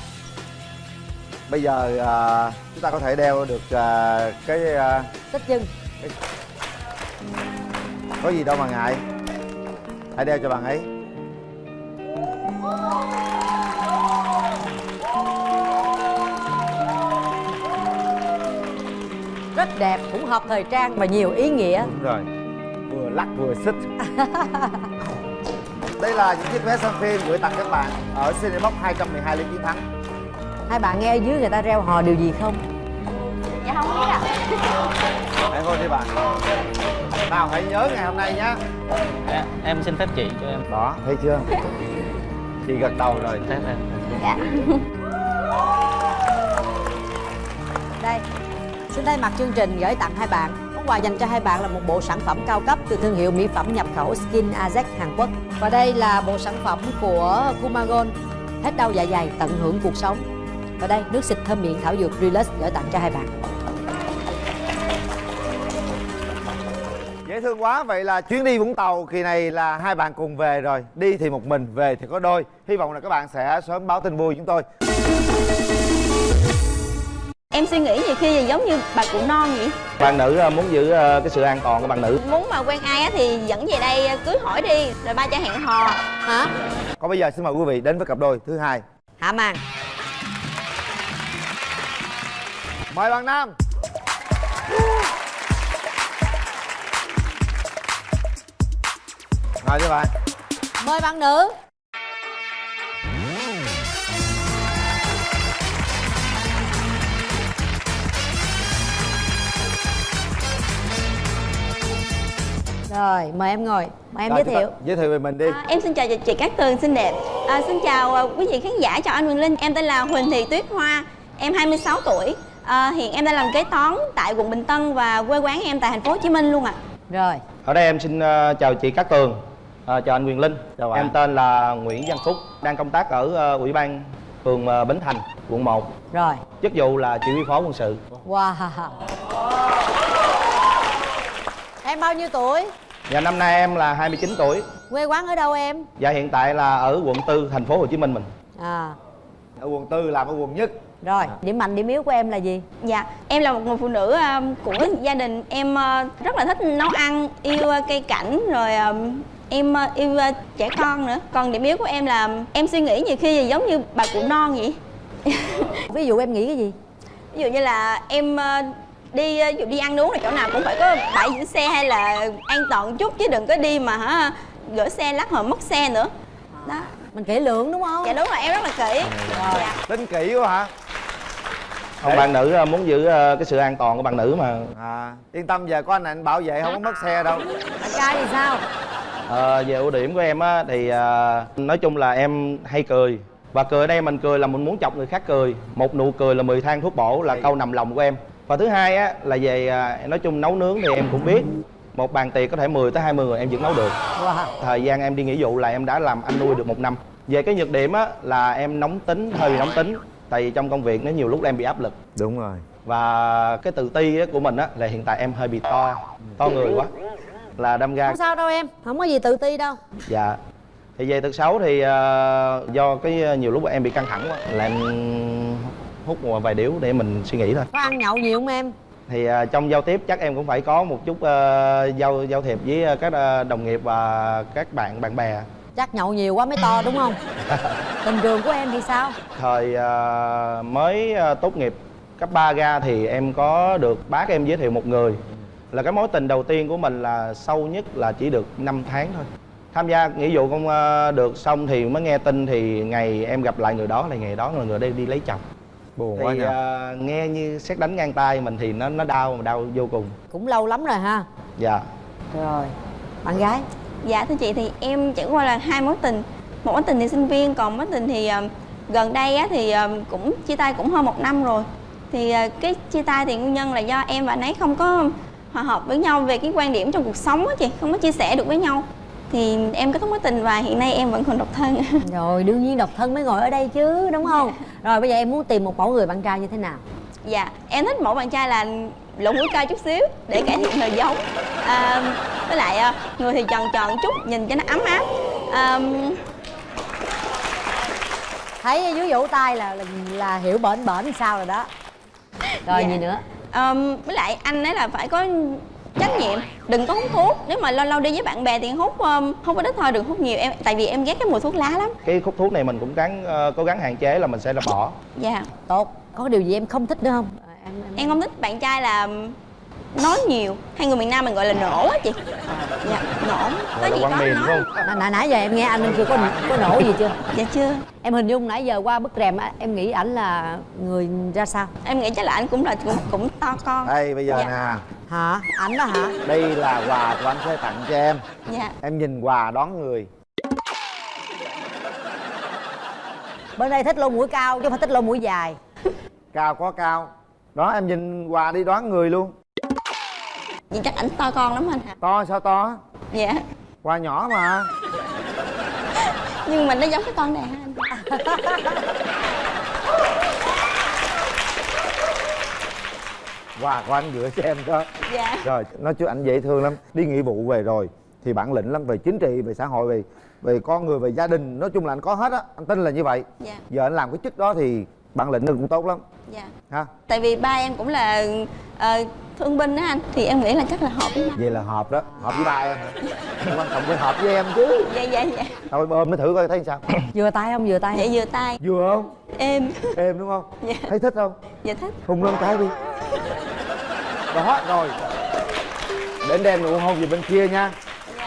S6: Bây giờ à, chúng ta có thể đeo được à, cái à,
S4: xích chân.
S6: có gì đâu mà ngại. Hãy đeo cho bạn ấy.
S4: Rất đẹp cũng hợp thời trang và nhiều ý nghĩa.
S6: Đúng rồi. Vừa lắc vừa xích *laughs* đây là những chiếc vé xem phim gửi tặng các bạn ở Cinebox 212 Liên Chiến Thắng.
S4: Hai bạn nghe ở dưới người ta reo hò điều gì không?
S9: Dạ không biết ạ.
S6: Hãy thôi đi bạn. Nào hãy nhớ ngày hôm nay nhé
S8: em, em xin phép chị cho em.
S6: Đó thấy chưa? Chị gật đầu rồi.
S8: Phép em
S9: dạ.
S4: Đây xin thay mặt chương trình gửi tặng hai bạn quà dành cho hai bạn là một bộ sản phẩm cao cấp từ thương hiệu mỹ phẩm nhập khẩu Skin Azek Hàn Quốc. Và đây là bộ sản phẩm của Kumagon. Hết đau dạ dày, tận hưởng cuộc sống. Và đây, nước xịt thơm miệng thảo dược Relax gửi tặng cho hai bạn.
S6: Dễ thương quá, vậy là chuyến đi Vũng Tàu kỳ này là hai bạn cùng về rồi Đi thì một mình, về thì có đôi Hy vọng là các bạn sẽ sớm báo tin vui chúng tôi
S12: Em suy nghĩ nhiều khi giống như bà cụ non vậy
S13: bạn nữ ờ, muốn giữ ờ, cái sự an toàn của bạn nữ
S12: Muốn mà quen ai á thì dẫn về đây cưới hỏi đi Rồi ba cho hẹn hò
S4: Hả?
S6: Còn bây giờ xin mời quý vị đến với cặp đôi thứ hai
S4: Hạ màn.
S6: Mời bạn Nam Ngồi cho bạn
S4: Mời bạn nữ. Rồi, mời em ngồi. Mời em
S6: Rồi,
S4: giới thiệu.
S6: Giới thiệu về mình đi
S12: à, Em xin chào chị Cát Tường xinh đẹp à, Xin chào à, quý vị khán giả, chào anh Quyền Linh Em tên là Huỳnh Thị Tuyết Hoa Em 26 tuổi à, Hiện em đang làm kế toán tại quận Bình Tân Và quê quán em tại thành phố Hồ Chí Minh luôn ạ
S4: Rồi.
S13: ở đây em xin ờ, chào chị Cát Tường Ờ, chào anh Quyền Linh
S6: Chào bạn.
S13: em tên là Nguyễn Văn Phúc đang công tác ở ờ, ủy ban phường ờ, Bến Thành quận 1
S4: Rồi.
S13: chức vụ là chỉ huy phó quân sự
S4: Wow. Em bao nhiêu tuổi?
S13: Và năm nay em là 29 tuổi
S4: Quê quán ở đâu em?
S13: và hiện tại là ở quận 4 thành phố Hồ Chí Minh mình
S4: À,
S6: Ở quận tư làm ở quận nhất
S4: rồi. Điểm mạnh, điểm yếu của em là gì?
S12: Dạ, em là một người phụ nữ à, của gia đình Em à, rất là thích nấu ăn, yêu à, cây cảnh Rồi em yêu trẻ con nữa Còn điểm yếu của em là em suy nghĩ nhiều khi giống như bà cụ non vậy *laughs*
S4: Ví dụ em nghĩ cái gì?
S12: ví dụ như là em ờ, đi ờ, ví dụ đi ăn uống là chỗ nào cũng phải có bãi giữ xe hay là an toàn chút chứ đừng có đi mà hả gửi xe lắc hồi mất xe nữa. Đó.
S4: Mình kỹ lưỡng đúng không?
S12: dạ đúng rồi em rất là kỹ. Dạ.
S6: Tính kỹ quá hả?
S13: Còn bạn nữ ờ, muốn giữ ờ, cái sự an toàn của bạn nữ mà.
S6: À, yên tâm giờ có anh anh bảo vệ không có mất xe đâu.
S4: Bạn trai thì sao?
S13: Ờ, về ưu điểm của em á thì ờ, nói chung là em hay cười. Và cười ở đây mình cười là mình muốn chọc người khác cười. Một nụ cười là 10 thang thuốc bổ là câu nằm lòng của em và thứ hai á là về à, nói chung nấu nướng thì em cũng biết một bàn tiệc có thể 10 tới 20 người em vẫn nấu được.
S4: Wow.
S13: thời gian em đi nghĩa vụ là em đã làm anh nuôi được một năm. Về cái nhược điểm á là em nóng tính hơi bị nóng tính tại vì trong công việc nó nhiều lúc em bị áp lực.
S6: Đúng rồi.
S13: Và cái tự ti á của mình á là hiện tại em hơi bị to to người quá là đâm ra
S4: Không sao đâu em, không có gì tự ti đâu.
S13: Dạ. Thì về tật xấu thì ờ, do cái ờ, nhiều lúc em bị căng thẳng quá là em hút một vài điếu để mình suy nghĩ thôi
S4: Có ăn nhậu nhiều không em?
S13: thì ờ, trong giao tiếp chắc em cũng phải có một chút ờ, giao giao thiệp với ờ, các ờ, đồng nghiệp và các bạn bạn bè
S4: Chắc nhậu nhiều quá mới to đúng không? *laughs* Tình trường của em thì sao?
S13: thời ờ, mới ờ, tốt nghiệp cấp 3 ra thì em có được bác em giới thiệu một người là cái mối tình đầu tiên của mình là sâu nhất là chỉ được 5 tháng thôi tham gia nghĩa vụ không được xong thì mới nghe tin thì ngày em gặp lại người đó là ngày đó là người đây đi lấy chồng
S6: Buồn quá
S13: thì
S6: nhỉ
S13: ờ, nghe như xét đánh ngang tay mình thì nó nó đau mà đau vô cùng.
S4: Cũng lâu lắm rồi ha?
S13: Dạ.
S4: Rồi. Bạn gái?
S12: Dạ thưa chị thì em trải qua là hai mối tình. Một mối tình thì sinh viên còn mối tình thì ờ, gần đây á thì ờ, cũng chia tay cũng hơn một năm rồi. Thì ờ, cái chia tay thì nguyên nhân là do em và anh ấy không có hòa hợp với nhau về cái quan điểm trong cuộc sống á chị không có chia sẻ được với nhau thì em kết thúc mối tình và hiện nay em vẫn còn độc thân *laughs*
S4: Rồi đương nhiên độc thân mới ngồi ở đây chứ đúng không? Rồi bây giờ em muốn tìm một mẫu người bạn trai như thế nào?
S12: dạ em thích mẫu bạn trai là lỗ mũi cao chút xíu để cải thiện thời giống à, với lại à, người thì tròn tròn chút nhìn cho nó ấm áp à,
S4: Thấy dưới vỗ tay là, là là hiểu bển bển sao rồi đó Rồi
S12: Dạ.
S4: gì nữa?
S12: à, với lại anh ấy là phải có trách nhiệm. Đừng có hút thuốc. Nếu mà lâu lâu đi với bạn bè thì hút um, hút có ít thôi đừng hút nhiều em. Tại vì em ghét cái mùi thuốc lá lắm.
S13: Cái hút thuốc này mình cũng gắng ờ, cố gắng hạn chế là mình sẽ là bỏ.
S12: Dạ.
S4: Tốt. Có điều gì em không thích nữa không? À, em, em...
S12: em không thích bạn trai là nói nhiều. Hay người miền nam mình gọi là nổ á chị. Dạ nổ.
S13: Là
S12: gì có
S13: miền
S12: nói.
S13: không?
S4: Nãy, nãy, nãy giờ em nghe anh chưa có có nổ gì chưa?
S12: dạ chưa.
S4: Em hình dung nãy giờ qua bức rèm á, em nghĩ ảnh là người ra sao?
S12: em nghĩ chắc là anh cũng là cũng, cũng to con.
S6: Đây bây giờ
S12: Dạ.
S6: nè
S4: Hả? Ảnh đó hả?
S6: Đây là quà của anh sẽ tặng cho em.
S12: Dạ.
S6: Em nhìn quà đón người.
S4: Bên đây thích lông mũi cao chứ không phải thích lông mũi dài.
S6: Cao có cao. Đó em nhìn quà đi đoán người luôn.
S12: Vậy chắc ảnh to con lắm anh hả?
S6: To sao to?
S12: Dạ.
S6: Quà nhỏ mà.
S12: Nhưng mà nó giống cái con này ha anh *laughs*
S6: quà của anh gửi cho em đó
S12: dạ.
S6: Rồi nói chứ anh dễ thương lắm. Đi nghĩa vụ về rồi thì bản lĩnh lắm về chính trị về xã hội về về con người về gia đình. Nói chung là anh có hết á anh tin là như vậy.
S12: Dạ.
S6: Giờ anh làm cái chức đó thì bản lĩnh cũng tốt lắm.
S12: Dạ.
S6: Ha?
S12: Tại vì ba em cũng là ờ, thương binh á anh thì em nghĩ là chắc là hợp với ba
S6: vậy là hợp đó hợp với ba em. Quan trọng phải hợp với em chứ.
S12: Dạ dạ dạ.
S6: Thôi ôm nó thử coi thấy sao? *coughs*
S4: Vừa tay không? Vừa tay
S12: dạ vừa tay.
S6: Vừa không?
S12: Em
S6: em đúng không?
S12: Dạ.
S6: Thấy thích không?
S12: Dạ thích.
S6: Hùng lên cái đi. Đó rồi. Đến đem nụ hôn về bên kia nha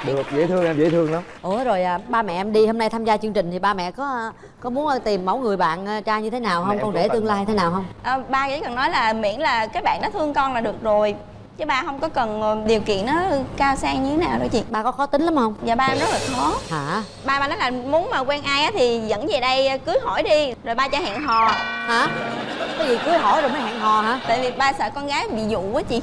S6: được dễ thương em dễ thương lắm.
S4: Ủa rồi à, ba mẹ em đi hôm nay tham gia chương trình thì ba mẹ có à, có muốn tìm mẫu người bạn à, trai như thế nào không?
S6: Mẹ
S4: con rể
S6: cần
S4: tương lai thế nào không?
S12: Ờ, ba chỉ cần nói là miễn là cái bạn đó thương con là được rồi chứ ba không có cần ờ, điều kiện nó cao sang như thế nào đâu chị.
S4: Ba có khó tính lắm không?
S12: Dạ ba em rất là khó.
S4: Hả?
S12: Ba ba nói là muốn mà quen ai á thì dẫn về đây cưới hỏi đi rồi ba cho hẹn hò.
S4: Hả? Cái gì cưới hỏi rồi mới hẹn hò hả?
S12: Tại vì ba sợ con gái bị dụ quá chị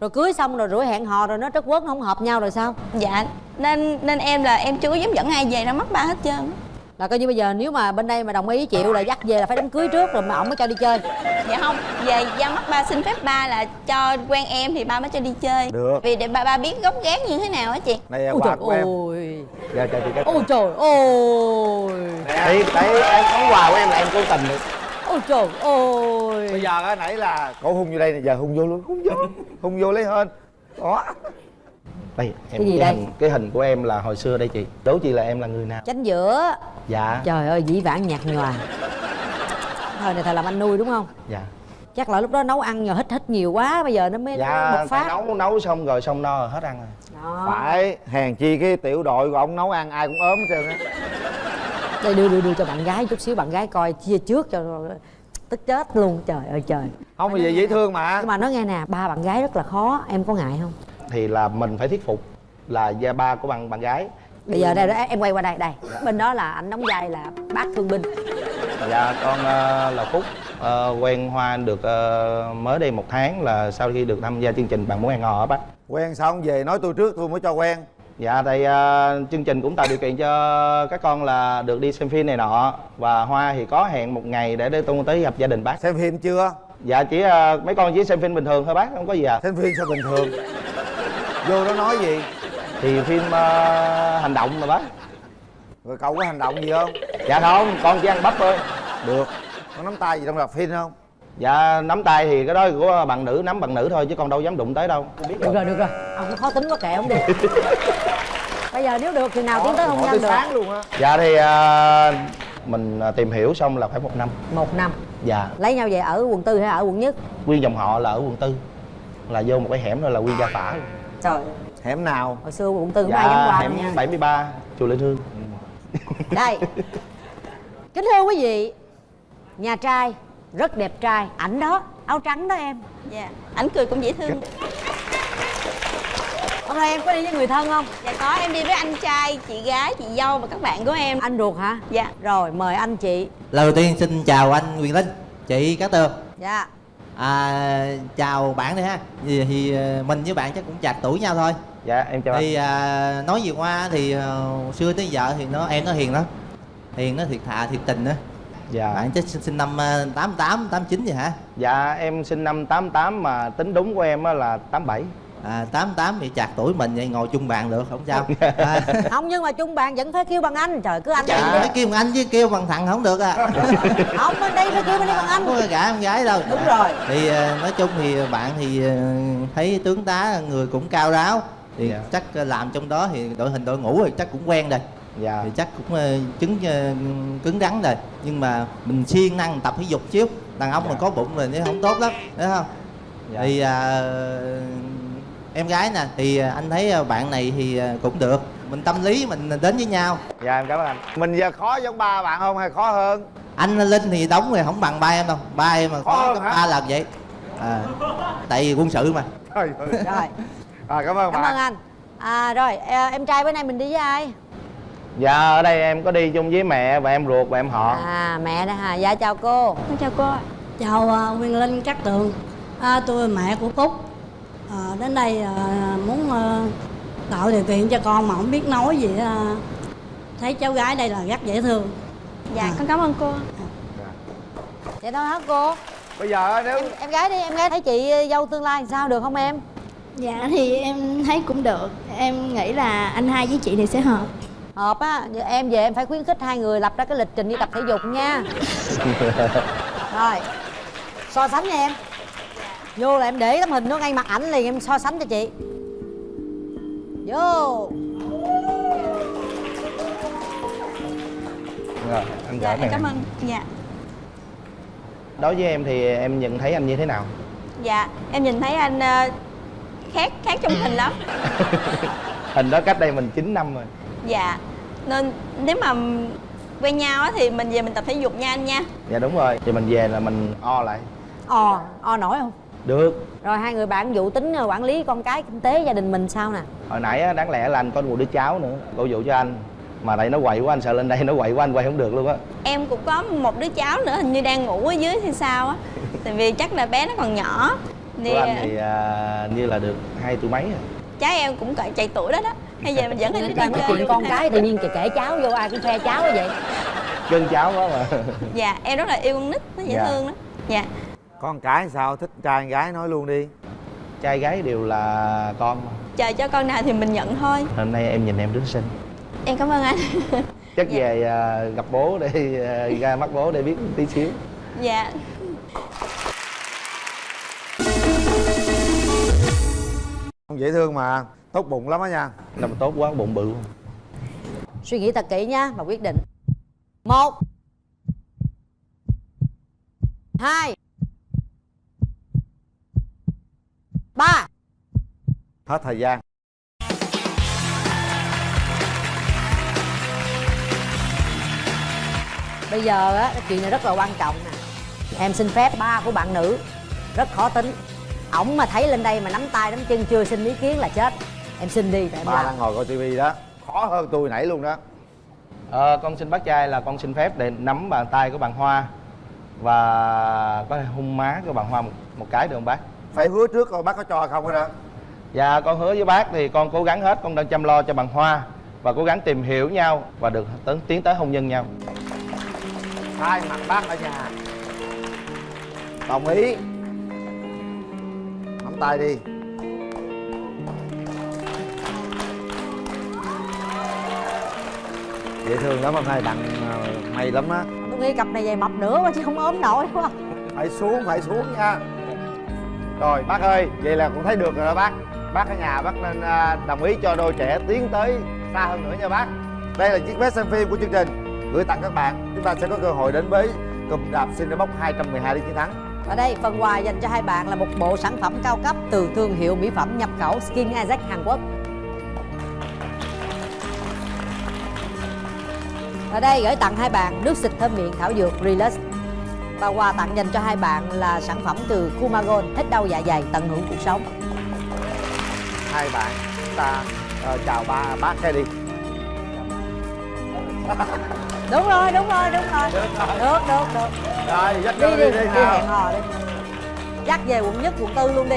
S4: rồi cưới xong rồi rủi hẹn hò rồi nó trất quất nó không hợp nhau rồi sao?
S12: Dạ nên nên em là em chưa có dám dẫn ai về ra mắt ba hết trơn
S4: là coi như bây giờ nếu mà bên đây mà đồng ý chịu là dắt về là phải đám cưới trước rồi mà ổng mới cho đi chơi.
S12: Dạ không về ra mắt ba xin phép ba là cho quen em thì ba mới cho đi chơi.
S6: Được.
S12: vì để ba ba biết gốc gác như thế nào á chị.
S6: Này là
S4: ôi
S6: quà
S4: trời
S6: của em.
S4: ôi
S6: dạ chào chị Cát
S4: ôi trời ôi
S6: Đấy, đấy em có quà của em là em cố tình được
S4: ôi trời ôi
S6: bây giờ á nãy là cổ hung vô đây nè giờ hung vô luôn hung vô hung vô lấy hơn đó.
S13: Đây em
S4: Cái gì đây?
S13: hình cái hình của em là hồi xưa đây chị. Đố chị là em là người nào?
S4: Chánh giữa.
S13: Dạ.
S4: Trời ơi dĩ vãng nhạt nhòa. Thời này thầy làm anh nuôi đúng không?
S13: Dạ.
S4: Chắc là lúc đó nấu ăn nhờ hít hít nhiều quá bây giờ nó mới
S13: dạ
S4: bộc phát.
S13: nấu nấu xong rồi xong no rồi hết ăn rồi.
S4: Đó.
S6: phải hèn chi cái tiểu đội của ông nấu ăn ai cũng ốm hết trơn á
S4: đây đưa đưa đưa cho bạn gái chút xíu bạn gái coi chia trước cho tức chết luôn. Trời ơi trời.
S6: Không mà vậy dễ thương mà.
S4: Nhưng mà nói nghe nè ba bạn gái rất là khó em có ngại không?
S13: Thì là mình phải thuyết phục là gia ba của bạn bạn gái.
S4: Bây giờ đây em quay qua đây đây. Bên đó là anh đóng vai là bác thương binh.
S13: Dạ con ờ, là phúc. Ờ, quen hoa được ờ, mới đây một tháng là sau khi được tham gia chương trình bạn muốn hẹn hò á bác.
S6: Quen xong về nói tôi trước tôi mới cho quen
S13: dạ thì ờ, chương trình cũng tạo điều kiện cho các con là được đi xem phim này nọ. Và hoa thì có hẹn một ngày để để tôi tới gặp gia đình bác.
S6: Xem phim chưa?
S13: Dạ chỉ ờ, mấy con chỉ xem phim bình thường thôi bác không có gì à.
S6: Xem phim sao bình thường? Vô đó nói gì?
S13: Thì phim ờ, hành động mà bác.
S6: Rồi cậu có hành động gì không?
S13: Dạ không con chỉ ăn bắp thôi.
S6: Được. Có nắm tay gì trong rạp phim không
S13: dạ nắm tay thì cái đó của bạn nữ nắm bạn nữ thôi chứ con đâu dám đụng tới đâu. Không biết
S4: được. Rồi được rồi. Ông có khó tính quá kệ ông đi *laughs* bây giờ nếu được thì nào tiến tới hôn nhân
S6: tới
S4: được?
S6: sáng luôn á.
S13: Dạ thì ờ, mình ờ, tìm hiểu xong là phải một năm.
S4: Một năm.
S13: Dạ.
S4: Lấy nhau về ở quận tư hay ở quận nhất?
S13: Nguyên dòng họ là ở quận tư. Là vô một cái hẻm rồi là nguyên gia phả.
S4: Trời.
S6: Hẻm nào?
S4: Hồi xưa quận tư không ai dám
S13: dạ
S4: qua
S13: hẻm
S4: nha.
S13: 73 chùa Linh Hương.
S4: Đây. *laughs* Kính thưa quý vị nhà trai rất đẹp trai. Ảnh đó áo trắng đó em.
S12: Dạ ảnh cười cũng dễ thương.
S4: Hôm nay em có đi với người thân không?
S12: Dạ có em đi với anh trai chị gái chị dâu và các bạn của em.
S4: Anh ruột hả?
S12: Dạ.
S4: Rồi mời anh chị.
S14: Lời đầu tiên xin chào anh Quyền Linh, chị Cát Tường
S4: dạ.
S14: À, Chào bạn đi ha. Thì, thì ờ, mình với bạn chắc cũng chạc tuổi nhau thôi.
S13: Dạ em chào
S14: Thì
S13: anh.
S14: à, nói gì qua thì ờ, xưa tới giờ thì nó em nó hiền lắm. Hiền nó thiệt thà thiệt tình á
S13: dạ.
S14: Bạn chắc sinh, sinh năm ờ, 88, 89 vậy hả?
S13: dạ em sinh năm 88 mà tính đúng của em á là 87
S14: À, 88 thì chạc tuổi mình vậy ngồi chung bàn được không sao. À, *laughs*
S4: không nhưng mà chung bạn vẫn phải kêu bằng anh. Trời cứ anh
S14: Dạ,
S4: đi.
S14: phải kêu bằng anh chứ kêu bằng thằng không được à. *laughs*
S4: Không bên đây phải kêu bên đây bằng anh.
S14: Không có cả con gái đâu.
S4: Đúng rồi.
S14: thì ờ, nói chung thì bạn thì ờ, thấy tướng tá người cũng cao ráo thì
S13: Dạ.
S14: chắc làm trong đó thì đội hình đội ngũ thì chắc cũng quen rồi
S13: dạ.
S14: Thì chắc cũng ờ, chứng ờ, cứng rắn rồi. Nhưng mà mình siêng năng tập thể dục xíu đàn ông mà có bụng rồi thì không tốt lắm thấy không?
S13: Dạ.
S14: thì à, em gái nè thì anh thấy bạn này thì cũng được. Mình tâm lý mình đến với nhau.
S13: Dạ em cảm ơn anh.
S6: Mình giờ khó giống ba bạn không hay khó hơn?
S14: Anh linh thì đóng thì không bằng ba em đâu. Ba em mà
S6: Khó hơn
S14: ba lần vậy. À, tại vì quân sự mà.
S6: Ơi.
S4: rồi.
S6: À, cảm ơn
S4: cảm
S6: bạn.
S4: ơn anh. À rồi em trai bữa nay mình đi với ai
S13: dạ ở đây em có đi chung với mẹ và em ruột và em họ.
S4: À mẹ đó hả dạ chào cô.
S12: Con chào cô
S11: Chào uh, Nguyên Linh Cát Tường. À, Tôi mẹ của Phúc
S15: Ờ, đến đây ờ, muốn ờ, tạo điều kiện cho con mà không biết nói gì ờ, thấy cháu gái đây là rất dễ thương.
S12: Dạ con cảm ơn cô.
S4: Vậy thôi hả cô?
S6: Bây giờ nếu
S4: em, em gái đi em gái thấy chị dâu tương lai sao được không em?
S11: Dạ thì em thấy cũng được. Em nghĩ là anh hai với chị này sẽ hợp
S4: hợp á giờ em về em phải khuyến khích hai người lập ra cái lịch trình đi tập thể dục nha. *laughs* Rồi so sánh nha em. Vô là em để tấm hình nó ngay mặt ảnh liền em so sánh cho chị. Vô.
S13: Rồi anh
S12: dạ em cảm ơn. Dạ.
S13: Đối với em thì em nhận thấy anh như thế nào?
S12: Dạ em nhìn thấy anh ờ, khác khác trong hình lắm. *laughs*
S13: Hình đó cách đây mình 9 năm rồi
S12: dạ. Nên nếu mà quen nhau á thì mình về mình tập thể dục nha anh nha.
S13: Dạ đúng rồi. Thì mình về là mình o lại.
S4: Ò o nổi không?
S13: Được.
S4: Rồi hai người bạn vụ tính ờ, quản lý con cái kinh tế gia đình mình sao nè?
S13: Hồi nãy á, đáng lẽ là anh có một đứa cháu nữa cổ vụ cho anh. Mà tại nó quậy quá anh sợ lên đây nó quậy quá anh quay không được luôn á.
S12: Em cũng có một đứa cháu nữa hình như đang ngủ ở dưới thì sao á. *laughs* Tại vì chắc là bé nó còn nhỏ. Thì
S13: của anh thì à, như là được hai tuổi mấy rồi.
S12: Cháu em cũng cỡ chạy tuổi đó đó hay giờ mình dẫn đi
S4: nói chuyện con cái tự nhiên kể kể cháu vô ai cũng khoe cháu vậy.
S13: Cưng cháu quá mà.
S12: Dạ em rất là yêu con nít nó dễ
S13: Dạ.
S12: thương đó dạ.
S6: Con cái sao? Thích trai gái nói luôn đi.
S13: Trai gái đều là con mà.
S12: Chờ cho con nào thì mình nhận thôi.
S13: Hôm nay em nhìn em rất xinh.
S12: Em cảm ơn anh.
S13: Chắc về à, gặp bố để à, ra mắt bố để biết tí xíu.
S12: Dạ.
S6: Không dễ thương mà tốt bụng lắm á nha.
S13: Làm tốt quá bụng bự
S4: suy nghĩ thật kỹ nha và quyết định. Một. Hai. Ba.
S6: Hết thời gian.
S4: Bây giờ á cái chuyện này rất là quan trọng nè. Em xin phép ba của bạn nữ rất khó tính. Ổng mà thấy lên đây mà nắm tay nắm chân chưa xin ý kiến là chết em xin đi để em
S6: ba
S4: làm.
S6: đang ngồi coi tivi đó. Khó hơn tôi nãy luôn đó.
S13: Ờ, con xin bác trai là con xin phép để nắm bàn tay của bạn Hoa và có thể hung má của bạn Hoa một, một cái được không bác?
S6: phải hứa trước coi bác có cho không đó.
S13: Dạ con hứa với bác thì con cố gắng hết, con đang chăm lo cho bạn Hoa và cố gắng tìm hiểu nhau và được tiến, tiến tới hôn nhân nhau.
S6: hai mặt bác ở nhà. Đồng ý. Nắm tay đi dễ thương lắm hôm nay tặng ờ, may lắm á.
S4: Tôi nghĩ cặp này về mập nữa mà chứ không ốm nổi quá.
S6: Phải xuống phải xuống nha. Rồi bác ơi vậy là cũng thấy được rồi đó bác. Bác ở nhà bác nên à, đồng ý cho đôi trẻ tiến tới xa hơn nữa nha bác. Đây là chiếc vé xem phim của chương trình. Gửi tặng các bạn chúng ta sẽ có cơ hội đến với cụm đạp Cinebox 212 để chiến thắng.
S4: Và đây, phần quà dành cho hai bạn là một bộ sản phẩm cao cấp từ thương hiệu mỹ phẩm nhập khẩu Skin Isaac Hàn Quốc. Ở đây gửi tặng hai bạn nước xịt thơm miệng thảo dược Relax. Và quà tặng dành cho hai bạn là sản phẩm từ Kumagon, hết đau dạ dày, tận hưởng cuộc sống.
S6: hai bạn ta ờ, chào ba bác cái đi
S4: Đúng rồi, đúng rồi, đúng rồi. Được, được, được.
S6: rồi dắt
S4: Đi đi,
S6: đi
S4: đi,
S6: đi
S4: hẹn hò đi. Dắt về quận nhất, quận tư luôn đi.